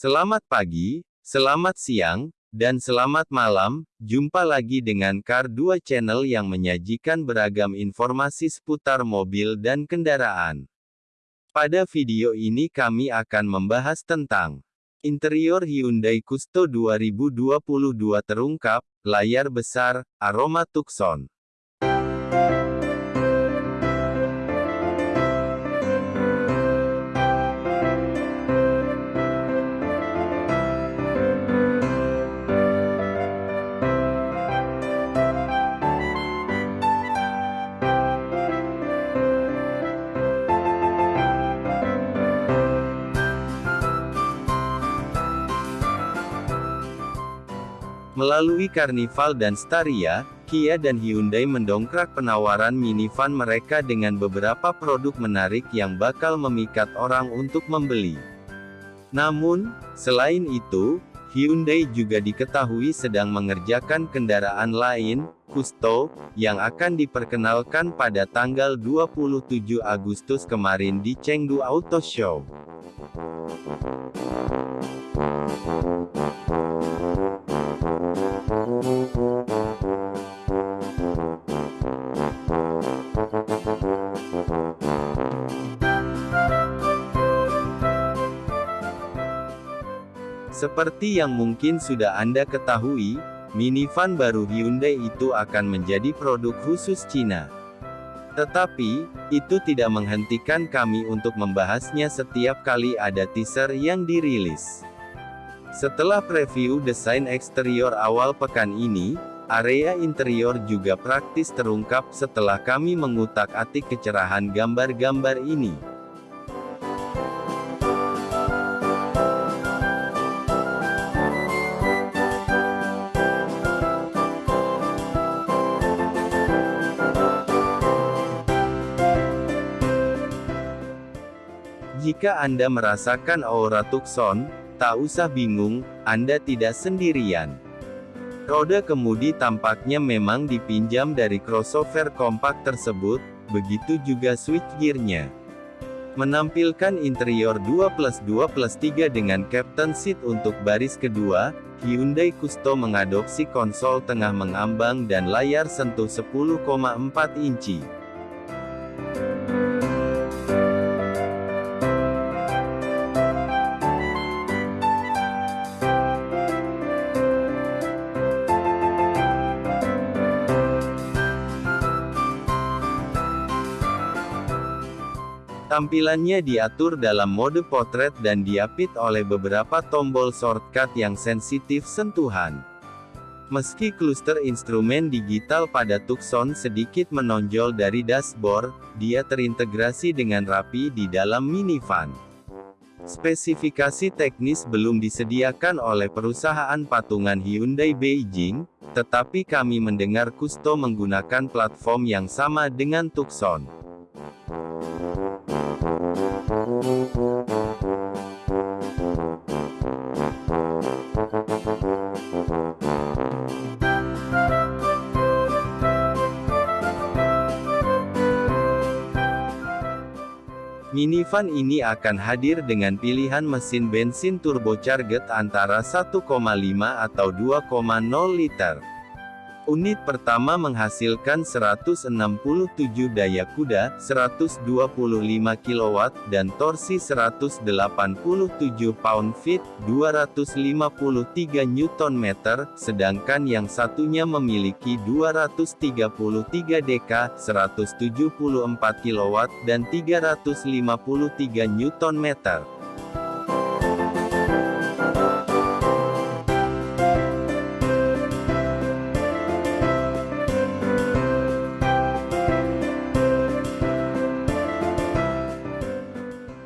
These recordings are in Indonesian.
Selamat pagi, selamat siang, dan selamat malam. Jumpa lagi dengan Car 2 Channel yang menyajikan beragam informasi seputar mobil dan kendaraan. Pada video ini kami akan membahas tentang Interior Hyundai Custo 2022 terungkap, layar besar, aroma Tucson. Melalui Carnival dan Staria, Kia dan Hyundai mendongkrak penawaran minivan mereka dengan beberapa produk menarik yang bakal memikat orang untuk membeli. Namun, selain itu, Hyundai juga diketahui sedang mengerjakan kendaraan lain, Custo, yang akan diperkenalkan pada tanggal 27 Agustus kemarin di Chengdu Auto Show. Seperti yang mungkin sudah Anda ketahui, minivan baru Hyundai itu akan menjadi produk khusus Cina. Tetapi, itu tidak menghentikan kami untuk membahasnya setiap kali ada teaser yang dirilis. Setelah preview desain eksterior awal pekan ini, area interior juga praktis terungkap setelah kami mengutak-atik kecerahan gambar-gambar ini. Jika Anda merasakan aura Tucson, tak usah bingung, Anda tidak sendirian. Roda kemudi tampaknya memang dipinjam dari crossover kompak tersebut, begitu juga switchgearnya. Menampilkan interior 2 plus 2 plus 3 dengan captain seat untuk baris kedua, Hyundai Custo mengadopsi konsol tengah mengambang dan layar sentuh 10,4 inci. Tampilannya diatur dalam mode potret dan diapit oleh beberapa tombol shortcut yang sensitif sentuhan. Meski kluster instrumen digital pada Tucson sedikit menonjol dari dashboard, dia terintegrasi dengan rapi di dalam minivan. Spesifikasi teknis belum disediakan oleh perusahaan patungan Hyundai Beijing, tetapi kami mendengar Kusto menggunakan platform yang sama dengan Tucson. Minivan ini akan hadir dengan pilihan mesin bensin turbocharged antara 1,5 atau 2,0 liter. Unit pertama menghasilkan 167 daya kuda, 125 kW, dan torsi 187 pound-feet, 253 Nm, sedangkan yang satunya memiliki 233 dk, 174 kW, dan 353 Nm.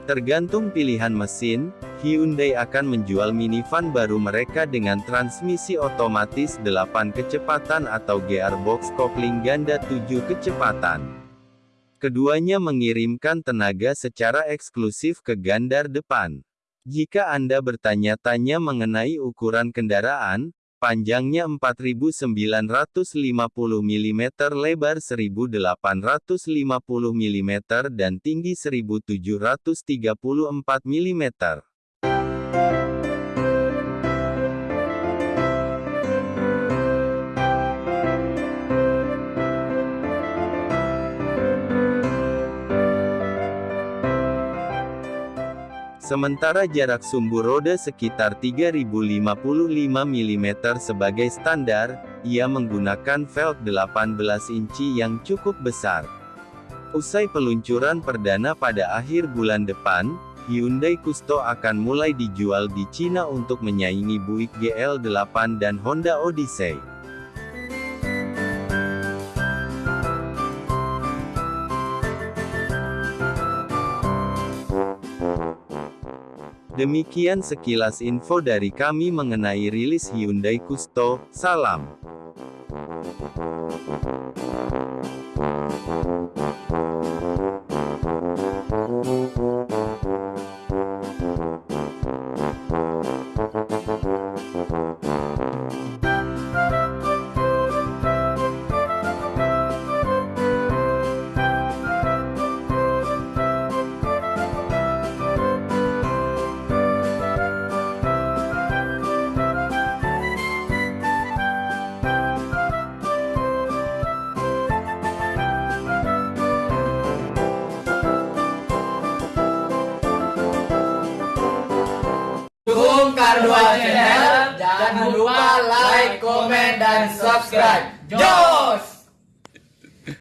Tergantung pilihan mesin, Hyundai akan menjual minivan baru mereka dengan transmisi otomatis 8 kecepatan atau gearbox kopling ganda 7 kecepatan. Keduanya mengirimkan tenaga secara eksklusif ke gandar depan. Jika Anda bertanya-tanya mengenai ukuran kendaraan, Panjangnya 4950 mm lebar 1850 mm dan tinggi 1734 mm. Sementara jarak sumbu roda sekitar 3055 mm sebagai standar, ia menggunakan velg 18 inci yang cukup besar. Usai peluncuran perdana pada akhir bulan depan, Hyundai Kusto akan mulai dijual di Cina untuk menyaingi Buick GL8 dan Honda Odyssey. Demikian sekilas info dari kami mengenai rilis Hyundai Kusto. Salam. Kardua Channel, jangan lupa like, komen, dan subscribe. Jos!